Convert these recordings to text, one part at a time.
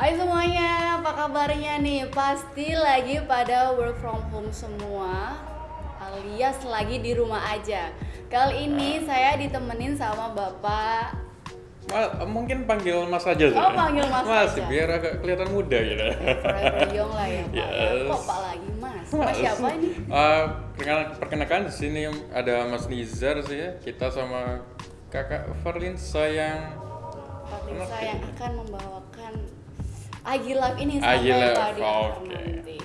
Hai semuanya, apa kabarnya nih? Pasti lagi pada work from home semua alias lagi di rumah aja. Kali ini saya ditemenin sama Bapak Ma- mungkin panggil Mas aja sih. Oh, panggil Mas aja. biar agak kelihatan muda gitu. Young lah ya Pak. Yes. Kok Pak lagi Mas? Mas siapa ini? Eh, perkenalkan, di sini ada Mas Nizar sih ya. Kita sama Kakak Farlin sayang Patrisa yang akan membawakan Agi Live ini sampai Live, tadi oke. nanti.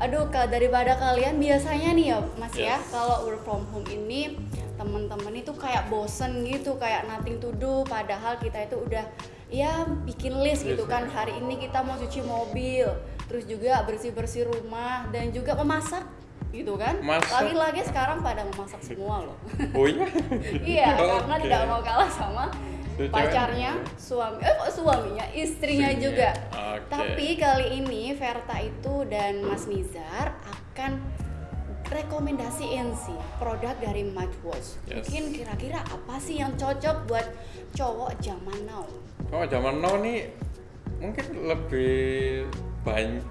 Aduh, Kak, daripada kalian biasanya nih ya, Mas ya, Yes. kalau work from home ini teman-teman itu kayak bosen gitu, kayak nothing to do, padahal kita itu udah ya bikin list gitu kan. ya. Hari ini kita mau cuci mobil, terus juga bersih-bersih rumah dan juga memasak gitu kan. Lagi-lagi sekarang pada memasak semua loh. Oh iya. iya, Oh, karena tidak mau kalah sama pacarnya, suami, eh kok suaminya, istrinya Istrinya. juga. Oke. Tapi kali ini Verta itu dan Mas Nizar akan rekomendasiin sih produk dari Matchwatch. Yes. Mungkin kira-kira apa sih yang cocok buat cowok zaman now? Oh zaman now nih mungkin lebih banyak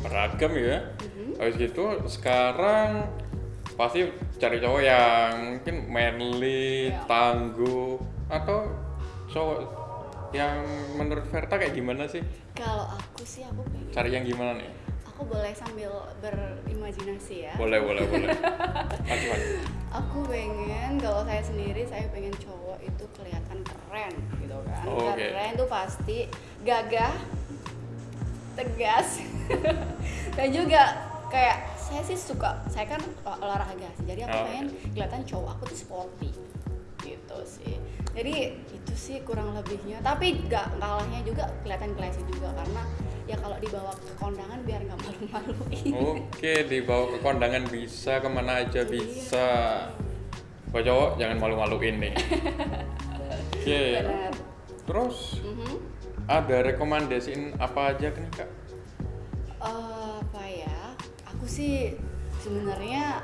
beragam ya. Mhm. Habis gitu sekarang pasti cari cowok yang mungkin manly, Ya. tangguh atau cowok yang menurut Verta kayak gimana sih? Kalau aku sih aku pengen, Cari yang gimana nih? aku boleh sambil berimajinasi ya. Boleh, boleh, boleh. Maju, maju. Aku pengen kalau saya sendiri saya pengen cowok itu kelihatan keren gitu kan. Oh, oke. Keren tuh pasti gagah, tegas, dan juga kayak saya sih suka saya kan olah- olahraga sih. Jadi aku Oh, pengen kelihatan cowok aku tuh sporty gitu sih. Jadi itu sih kurang lebihnya. Tapi gak kalahnya juga kelihatan classy juga karena ya kalau dibawa ke kondangan biar nggak malu-maluin. Oke, dibawa ke kondangan bisa, ke mana aja Iya. bisa. Buat cowok jangan malu-maluin nih. Oke, Benar. terus Mhm. ada rekomendasiin apa aja nih kak? Aku sih sebenarnya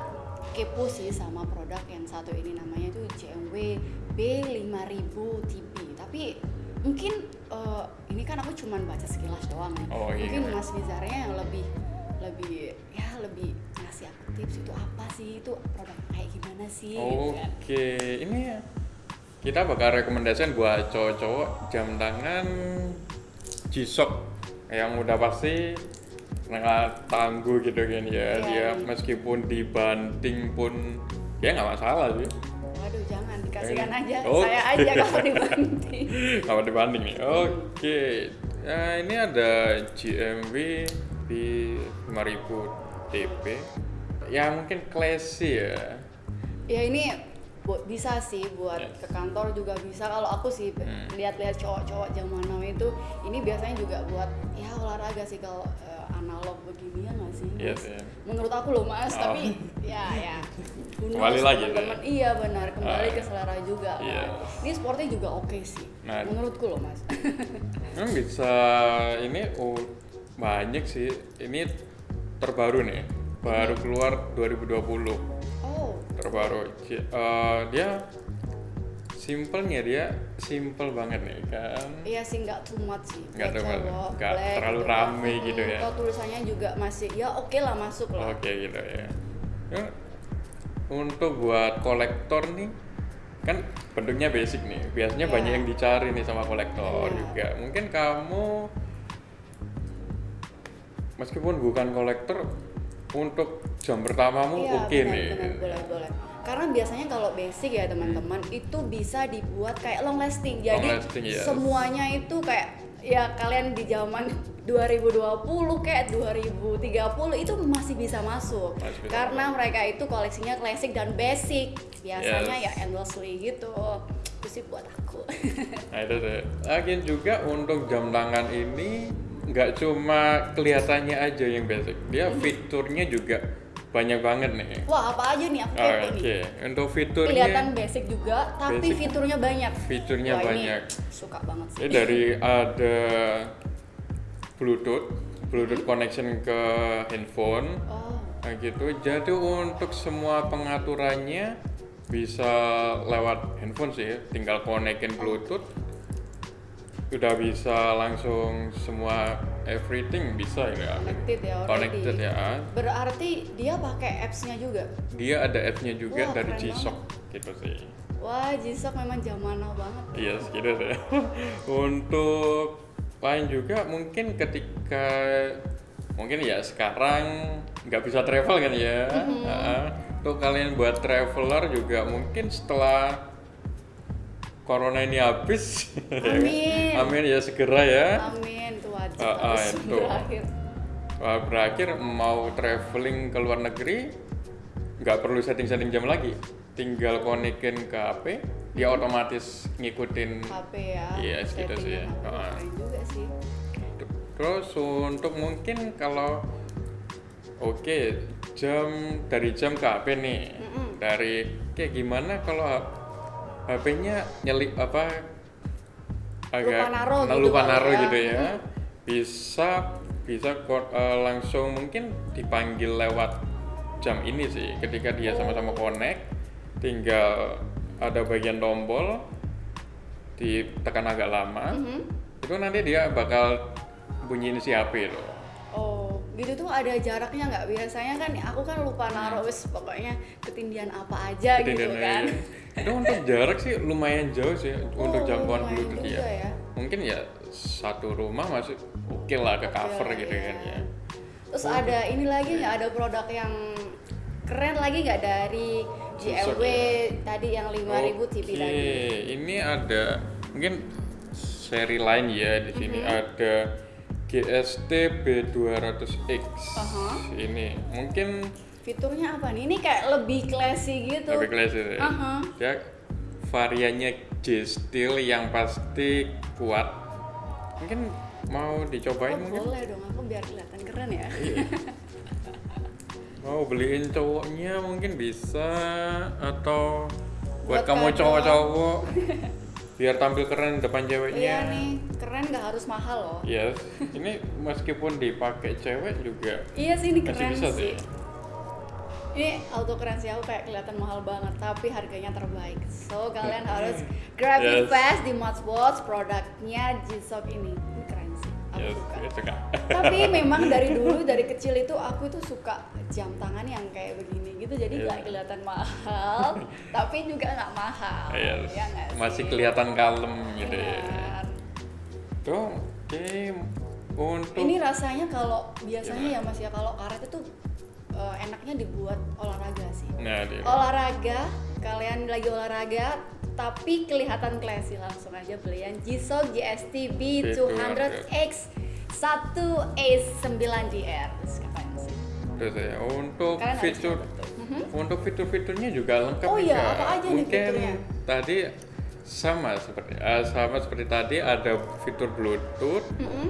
kepo sih sama produk yang satu ini namanya tuh JMW B5000 TB tapi mungkin eh, ini kan aku cuman baca sekilas doang nih Oh, iya, mungkin iya. Mas Nizarnya yang lebih lebih ya lebih ngasih aku tips itu apa sih itu produk kayak gimana sih gitu kan. Oke, ini ya. Kita bakal rekomendasikan buat cowok-cowok jam tangan G-Shock yang udah pasti nggak tangguh gitu kan ya. Iya, Dia iya. meskipun dibanting pun ya nggak masalah sih. waduh jangan dikasihkan aja Oh. saya aja kalau dibanting Kalau dibanding nih. Oke. Nah, ini ada GMW di 5000 TP. Ya mungkin classy ya. ya ini bu- bisa sih buat Ya. ke kantor juga bisa kalau aku sih Hmm. lihat-lihat cowok-cowok zaman now itu ini biasanya juga buat ya olahraga sih kalau eh, analog begini ya nggak sih Mas? sih. menurut aku loh mas Oh. tapi ya ya Kembali lagi tuh teman-teman. iya benar kembali Ah. ke selera juga Iya. ini sportnya juga oke sih Nah. menurutku loh mas Emang bisa ini oh, banyak sih. Ini terbaru nih. Baru keluar 2020. Terbaru. Eh, dia simpelnya dia simple banget nih kan. Iya sih nggak too much sih Nggak too much, nggak terlalu gitu. rame gitu Hmm, ya. Kalau tulisannya juga masih ya oke lah masuk lah Oke gitu ya. Ya, Untuk buat kolektor nih kan bentuknya basic nih. Biasanya Iya. banyak yang dicari nih sama kolektor Benar. juga. Mungkin kamu meskipun bukan kolektor untuk jam pertamamu Iya, oke benar, nih. benar, boleh, boleh. Karena biasanya kalau basic ya teman-teman itu bisa dibuat kayak long lasting. Jadi Long lasting, yes. semuanya itu kayak ya kalian di zaman 2020 kayak 2030 itu masih bisa masuk. Masih bisa Karena mereka itu koleksinya klasik dan basic. Biasanya Yes. ya endlessly gitu. Itu sih buat aku. Nah itu sih. Lagian juga untuk jam tangan ini nggak cuma kelihatannya aja yang basic, dia fiturnya juga banyak banget nih. Wah, apa aja nih aku Oh, kepo nih. untuk fiturnya Kelihatan basic juga, tapi Basic. fiturnya banyak. Fiturnya Wah, ini banyak. suka banget sih. ini dari ada Bluetooth, Bluetooth connection ke handphone, Oh, nah gitu. Jadi untuk semua pengaturannya bisa lewat handphone sih tinggal konekin bluetooth udah bisa langsung semua everything bisa ya Connected ya already. connected ya Berarti dia pakai apps-nya juga. dia ada app-nya juga Wah, dari G-Shock gitu sih Wah, Jisok memang zaman now banget. iya segitu sih untuk lain juga mungkin ketika mungkin ya sekarang nggak bisa travel kan ya Mm-hmm. Untuk kalian buat traveler juga mungkin setelah corona ini habis ya kan? Amin. amin ya segera ya Amin, wajib Ah, ah, harus itu. berakhir. Wah, berakhir mau traveling ke luar negeri nggak perlu setting-setting jam lagi tinggal konekin ke HP dia otomatis ngikutin HP ya. Iya, segitu sih ya. Ah. Keren juga sih. terus untuk mungkin kalau oke jam dari jam ke HP nih Mm-mm. dari kayak gimana kalau HP-nya nyelip apa agak Lupa naruh nah, gitu lupa ya. gitu ya bisa bisa eh, langsung mungkin dipanggil lewat jam ini sih ketika dia sama-sama connect tinggal ada bagian tombol ditekan agak lama Mhm. itu nanti dia bakal bunyiin si HP loh Oh, gitu tuh ada jaraknya nggak? Biasanya kan aku kan lupa naruh wis pokoknya ketindian apa aja gitu Ketindian kan. aja. Itu untuk jarak sih lumayan jauh sih untuk Oh, jangkauan lumayan Bluetooth juga ya. ya. mungkin ya satu rumah masih oke lah ke cover lah, gitu iya. kan ya Terus ada ini lagi nggak ada produk yang keren lagi nggak dari GLW tadi yang 5000 TV Oke, tadi? ini ada mungkin seri lain ya di sini Mm-hmm. ada GST B200X Aha. ini mungkin Fiturnya apa nih? Ini kayak lebih classy gitu. lebih klasik ya. Aha. Dia variannya J Steel yang pasti kuat. Mungkin mau dicobain Oh, mungkin? boleh dong, aku biar kelihatan keren ya. Iya. mau beliin cowoknya mungkin bisa atau buat, Buat kamu cowok-cowok biar tampil keren depan ceweknya. Iya nih, keren nggak harus mahal loh. Yes, ini meskipun dipakai cewek juga Iya sih ini keren bisa sih. sih. Ini auto keren sih aku kayak kelihatan mahal banget tapi harganya terbaik. So kalian harus grab it Yes. fast di Watch produknya G-Shock ini. Ini keren sih. Aku Yes, suka. suka. tapi memang dari dulu dari kecil itu aku tuh suka jam tangan yang kayak begini gitu jadi Yes. nggak kelihatan mahal tapi juga nggak mahal Yes. ya nggak sih? Masih kelihatan kalem gitu ya. Benar. Tuh, oke untuk ini rasanya kalau biasanya ya mas ya kalau karet itu eh, enaknya dibuat olahraga sih nah dia. olahraga kalian lagi olahraga tapi kelihatan classy langsung aja beli yang G-Shock GST B200X 1A9DR Terus kapan sih? Terus ya untuk Kalian fitur. Mhm. untuk fitur-fiturnya juga lengkap Oh iya, Kak. apa aja nih Mungkin fiturnya? tadi sama seperti eh, sama seperti tadi ada fitur Bluetooth, Mm-mm.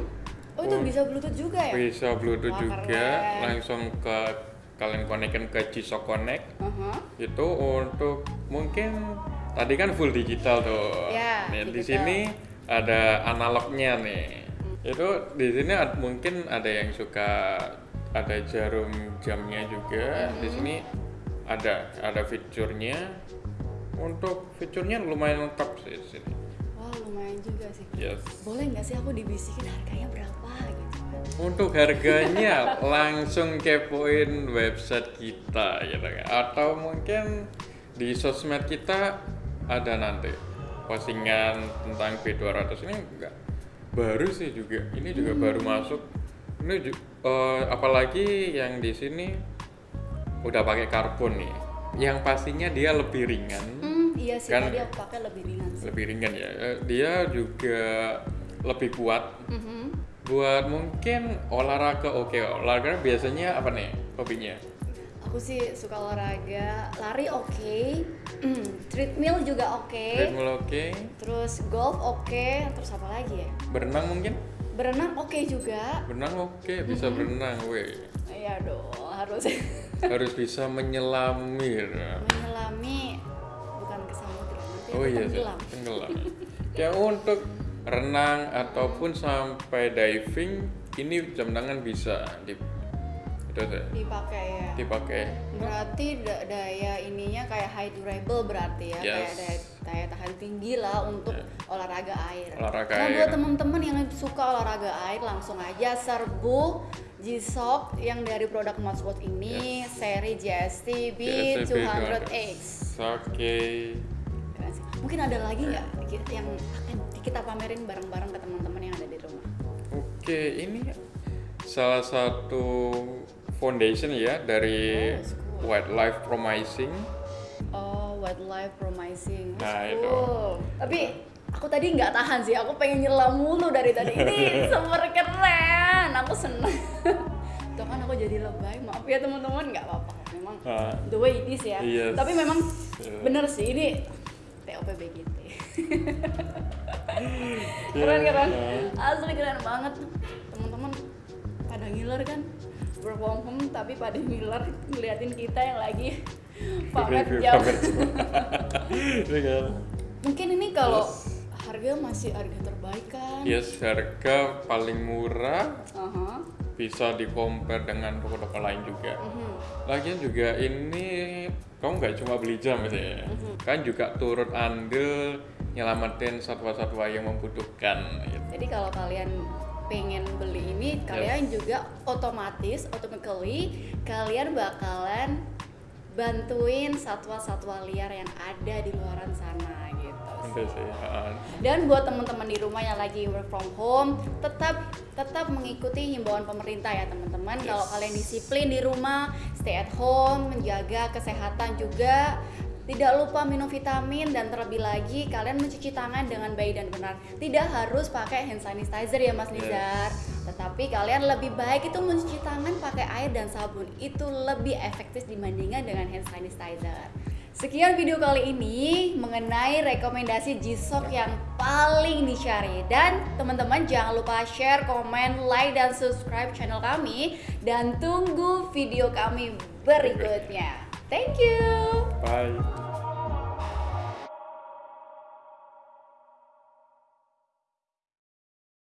Oh itu bisa Bluetooth juga ya? bisa Bluetooth Wah, juga, keren. langsung ke kalian konekkan ke G-Shock Connect. Uh-huh. Itu untuk mungkin tadi kan full digital tuh. Ya, Nih, di digital. sini ada analognya nih. Itu di sini ad- mungkin ada yang suka ada jarum jamnya juga. Di sini ada ada fiturnya. Untuk fiturnya lumayan lengkap sih di sini. Wah lumayan juga sih. Yes. Boleh nggak sih aku dibisikin harganya berapa gitu? Untuk harganya langsung kepoin website kita gitu kan. Atau mungkin di sosmed kita ada nanti postingan tentang B200 ini enggak baru sih juga. Ini juga baru masuk. Ini ju- eh, apalagi yang di sini udah pakai karbon nih. Yang pastinya dia lebih ringan. Hmm, iya sih Kan- tadi aku pakai lebih ringan sih. Lebih ringan ya. Eh, Dia juga lebih kuat Mhm. Buat mungkin olahraga oke olahraga biasanya apa nih hobinya? Aku sih suka olahraga, lari oke, treadmill juga oke, treadmill oke. Terus golf oke, terus apa lagi ya? berenang mungkin? Berenang oke juga. berenang oke bisa berenang weh. Iya dong, harus. Harus bisa menyelami. Menyelami bukan ke samudra nanti oh iya sih, tenggelam. tenggelam. Ya untuk renang ataupun sampai diving ini jam tangan bisa di terus ya dipakai ya. Dipakai. Berarti da- daya ininya kayak high durable berarti ya kayak Yes. daya, daya tahan tinggi lah untuk Ya. olahraga air. Olahraga Karena air. buat teman-teman yang suka olahraga air langsung aja serbu G-Shock yang dari produk Modsport ini seri GST B200X oke. Sih. mungkin ada lagi nggak ki- yang akan kita pamerin bareng-bareng ke teman-teman yang ada di rumah oke ini salah satu foundation ya dari Oh, cool. wildlife promising Oh, wildlife promising. Nah, That's itu. Tapi aku tadi nggak tahan sih. Aku pengen nyelam mulu dari tadi. Ini super keren. Aku seneng. Tuh kan aku jadi lebay. Maaf ya teman-teman. Nggak apa-apa. Memang Ah, the way it is ya. Yes. Tapi memang Yeah. bener sih ini TOP BGT. keren keren. Asli keren banget. Teman-teman pada ngiler kan work from home tapi pada ngiler ngeliatin kita yang lagi pamer jam. Ini kan mungkin ini kalau Yes. harga masih harga terbaik kan yes harga paling murah Aha. bisa di compare dengan toko-toko lain juga Mhm. lagian juga ini kamu nggak cuma beli jam ya Mhm. kan juga turut andil nyelamatin satwa-satwa yang membutuhkan gitu. jadi kalau kalian pengen beli ini kalian juga otomatis automatically kalian bakalan bantuin satwa-satwa liar yang ada di luaran sana gitu Itu sih. Dan buat teman-teman di rumah yang lagi work from home, tetap tetap mengikuti himbauan pemerintah ya teman-teman. Yes. Kalau kalian disiplin di rumah, stay at home, menjaga kesehatan juga. Tidak lupa minum vitamin dan terlebih lagi kalian mencuci tangan dengan baik dan benar. Tidak harus pakai hand sanitizer ya Mas Yes. Nizar. Tetapi kalian lebih baik itu mencuci tangan pakai air dan sabun. Itu lebih efektif dibandingkan dengan hand sanitizer. Sekian video kali ini mengenai rekomendasi G-Shock yang paling dicari dan teman-teman jangan lupa share, komen, like dan subscribe channel kami dan tunggu video kami berikutnya. Thank you. bye